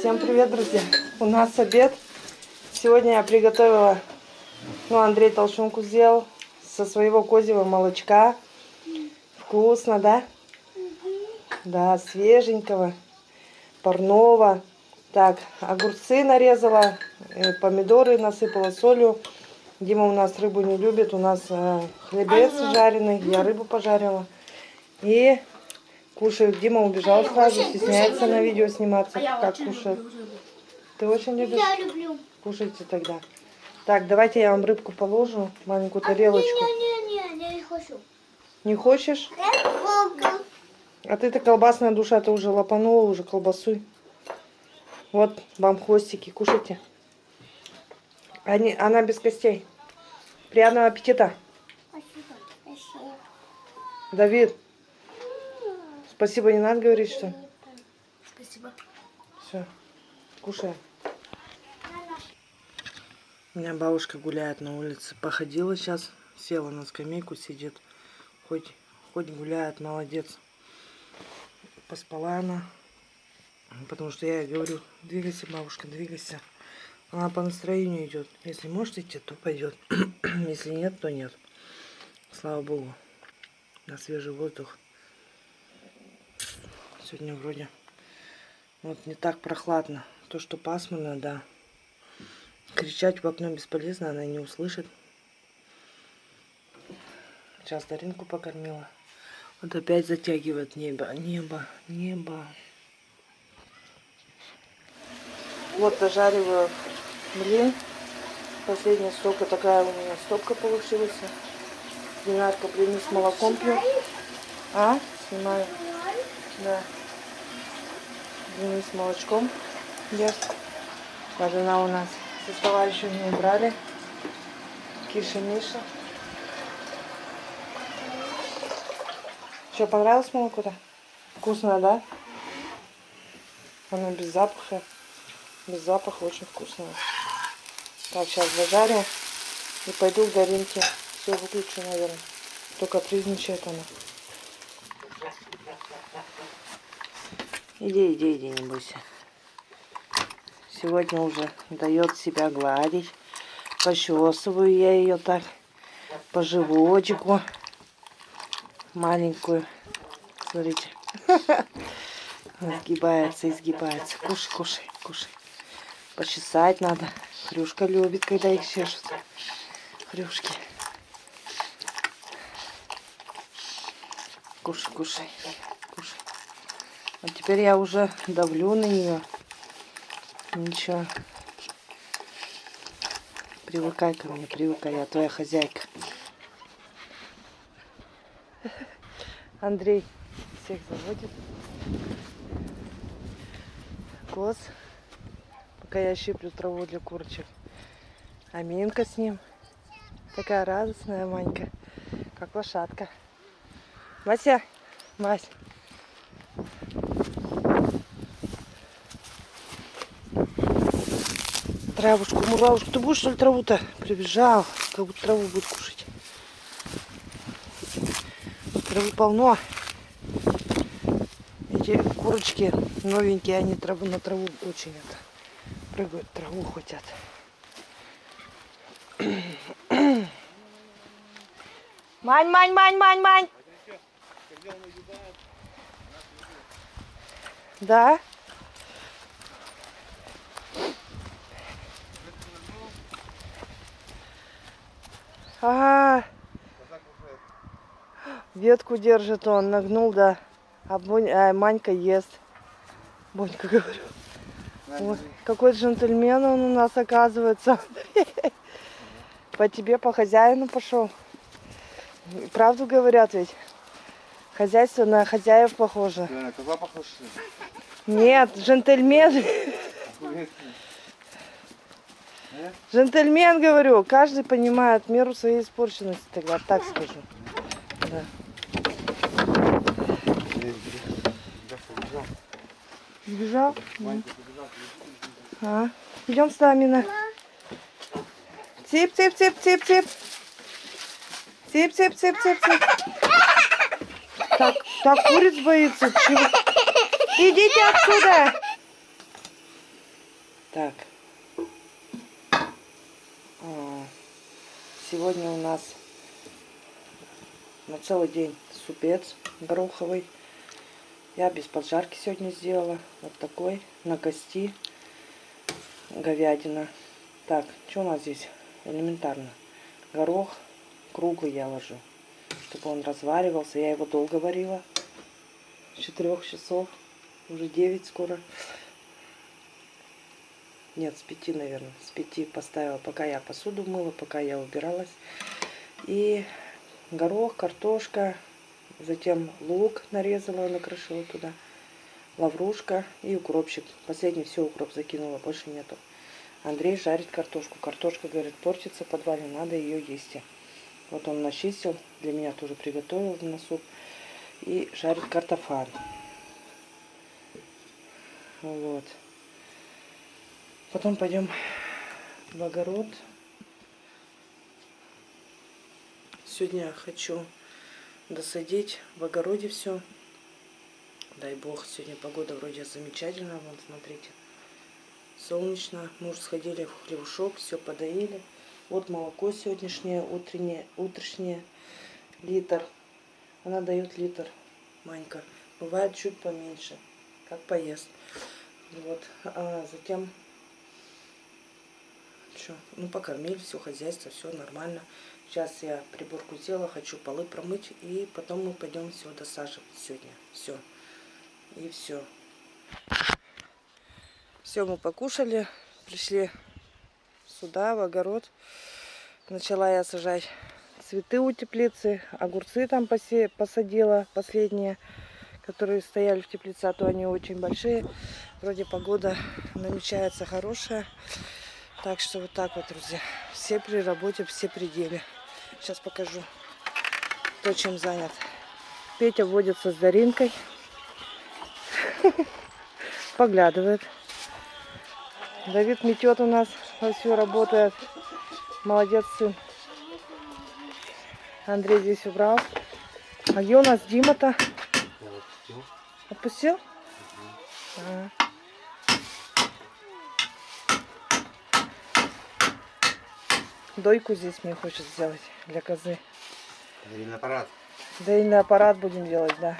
Всем привет, друзья! У нас обед. Сегодня я приготовила, ну, Андрей толщунку сделал со своего козьего молочка. Вкусно, да? Да, свеженького, парного. Так, огурцы нарезала, э, помидоры насыпала солью. Дима у нас рыбу не любит, у нас э, хлебец жареный, я рыбу пожарила. И кушает. Дима убежал сразу, стесняется на видео сниматься, А как кушает. Ты очень любишь? Я люблю. Кушайте тогда. Так, давайте я вам рыбку положу, маленькую тарелочку. Не-не-не, не хочу. Не хочешь? А ты-то колбасная душа, ты уже лопанула уже колбасу. Вот вам хвостики, кушайте. Они, она без костей. Приятного аппетита. Спасибо. Спасибо. Давид, спасибо не надо говорить, что? Спасибо. Все, кушай. У меня бабушка гуляет на улице. Походила сейчас, села на скамейку, сидит. Хоть, хоть гуляет, молодец. Поспала она. Потому что я ей говорю, двигайся, бабушка, двигайся. Она по настроению идет. Если может идти, то пойдет. Если нет, то нет. Слава Богу. На свежий воздух. Сегодня вроде вот не так прохладно. То, что пасмурно, да. Кричать в окно бесполезно, она не услышит. Сейчас Даринку покормила. Вот опять затягивает небо, небо, небо. Вот дожариваю блин. Последняя стопка такая у меня стопка получилась. Динарка блины с молоком пью. А? Снимаю. Да. С молочком ест. Вот она у нас со товарищем не брали. Киша Миша. Что, понравилось молоко-то? Вкусно, да? Оно без запаха. Без запаха очень вкусное. Так, сейчас зажарю. И пойду к Даринке. Все выключу, наверное. Только призничает она. Иди, иди, иди, не бойся. Сегодня уже дает себя гладить. Почесываю я ее так по животику. Маленькую. Смотрите. Изгибается, изгибается. Кушай, кушай, кушай. Почесать надо. Хрюшка любит, когда их чешут. Хрюшки. Кушай, кушай, Вот теперь я уже давлю на нее. Ничего. Привыкай ко мне, привыкай, я твоя хозяйка. Андрей всех заводит. Коз. Пока я щиплю траву для курочек. А Минка с ним. Такая радостная Манька. Как лошадка. Мася, Мась. Травушку, муравушку. Ты будешь что ли траву-то? Прибежал. Как будто траву будет кушать. Травы полно. Эти курочки новенькие, они траву на траву очень это прыгают, траву хотят. Мань, мань, мань, мань, мань. Да? Ага. Ветку держит он, нагнул, да. А, Бонь, а Манька ест. Бонька, говорю. Вот, какой джентльмен он у нас оказывается. По тебе, по хозяину пошел. Правду говорят ведь. Хозяйство на хозяев похоже. Нет, джентльмен. Джентльмен, говорю. Каждый понимает меру своей испорченности. Тогда так скажу. Да. Сбежал? А. Идем с нами на. Тип, тип, тип, тип, тип. Тип, тип, тип, тип, тип. Так, так куриц боится. Чего? Идите отсюда. Так. А, Сегодня у нас на целый день супец гороховый. Я без поджарки сегодня сделала. Вот такой, на кости, говядина. Так, что у нас здесь? Элементарно. Горох круглый я ложу, чтобы он разваривался. Я его долго варила. С 4 часов. Уже 9 скоро. Нет, с 5, наверное. С 5 поставила, пока я посуду мыла, пока я убиралась. И горох, картошка, затем лук нарезала, накрошила туда, лаврушка и укропчик. Последний все укроп закинула, больше нету. Андрей жарит картошку. Картошка, говорит, портится в подвале, надо ее есть. Вот он начистил, для меня тоже приготовил на суп. И жарит картофан. Вот. Потом пойдем в огород. Сегодня хочу досадить в огороде все. Дай бог, сегодня погода вроде замечательная. Вон, смотрите. Солнечно. Муж сходили в хлебушок, все подоили. Вот молоко сегодняшнее, утреннее, утреннее, литр. Она дает литр, Манька. Бывает чуть поменьше, как поест. Вот. А затем что? Ну, покормили, все хозяйство, все нормально. Сейчас я приборку сделала, хочу полы промыть. И потом мы пойдем все досаживать сегодня. Все. И все. Все, мы покушали. Пришли сюда, в огород. Начала я сажать цветы у теплицы. Огурцы там посе посадила последние, которые стояли в теплице. А то они очень большие. Вроде погода намечается хорошая. Так что вот так вот, друзья. Все при работе, все пределе. Сейчас покажу, кто чем занят. Петя водится с Даринкой. Поглядывает. Давид метет у нас, все работает. Молодец сын. Андрей здесь убрал. А где у нас Дима-то? Отпустил? Ага. Дойку здесь мне хочет сделать для козы. Доильный аппарат. Доильный аппарат будем делать, да.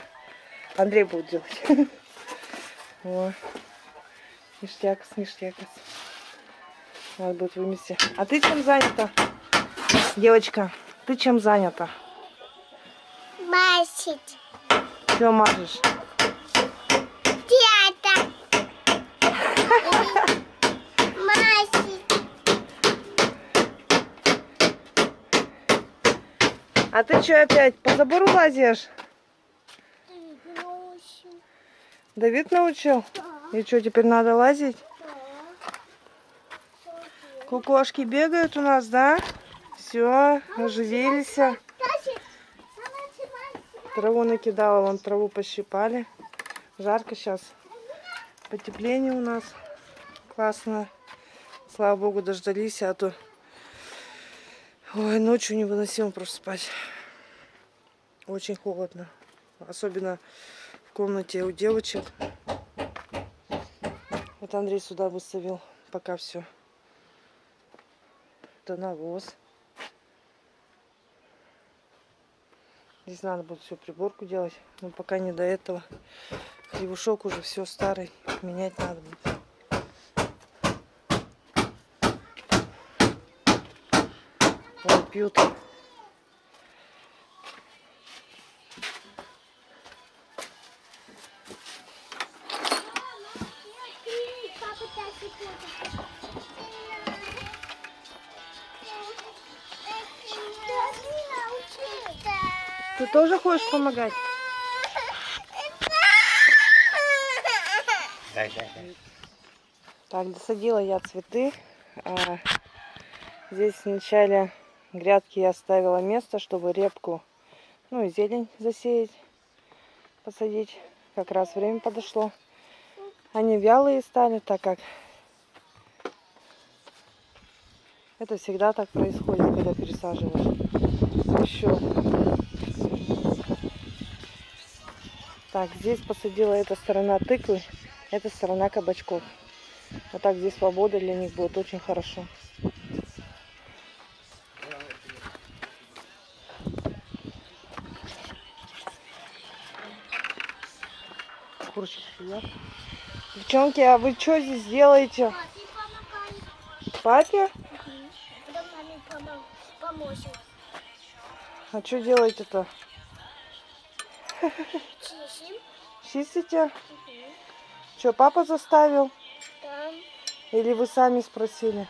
Андрей будет делать. О, ништякос, ништякос. Надо будет вымести. А ты чем занята? Девочка, ты чем занята? Масить. Все мажешь? Театр. Масить. А ты что опять по забору лазишь? Давид научил? И что, теперь надо лазить? Кукошки бегают у нас, да? Все, оживились. Траву накидала, вон траву пощипали. Жарко сейчас. Потепление у нас. Классно. Слава богу, дождались, а то... Ой, ночью невыносимо просто спать. Очень холодно. Особенно в комнате у девочек. Вот Андрей сюда выставил пока все. Это навоз. Здесь надо будет всю приборку делать. Но пока не до этого. Хлебушок уже все старый. Менять надо будет. Вон пьют. Ты тоже хочешь помогать? Дай, дай, дай. Так, досадила я цветы. А, здесь в начале грядки я оставила место, чтобы репку, ну и зелень засеять, посадить. Как раз время подошло. Они вялые стали, так как это всегда так происходит, когда пересаживаешь. Еще. Так, здесь посадила эта сторона тыквы, эта сторона кабачков. А так здесь свобода для них будет очень хорошо. Девчонки, а вы что здесь делаете? Папе помогай. Папе? А что делаете-то? Чистите? Что, папа заставил? Или вы сами спросили?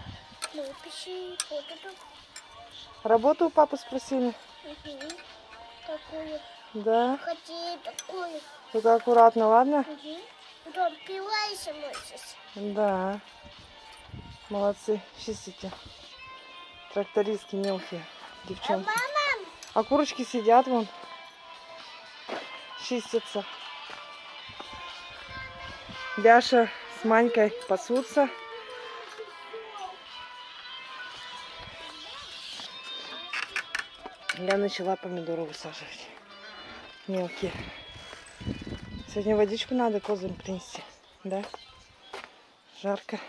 Ну, пиши. Вот это. Работу у папы спросили? Такую. Да. Хотели такую. Только аккуратно, ладно? Мгм. Потом пилайся можешь. Да. Молодцы, чистите. Трактористки мелкие, девчонки. Мама, А курочки сидят вон. Чистятся. Ляша с Манькой пасутся. Я начала помидоры высаживать. Мелкие. Сегодня водичку надо козам принести. Да? Жарко.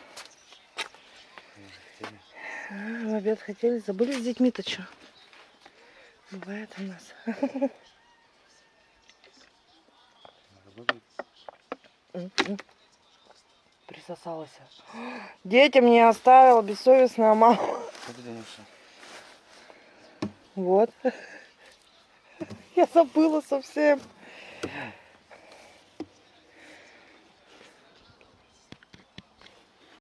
В обед хотели. Забыли с детьми-то что? Бывает у нас. М-м. Присосалась. Детям не оставила бессовестная мама. Вот. Я забыла совсем.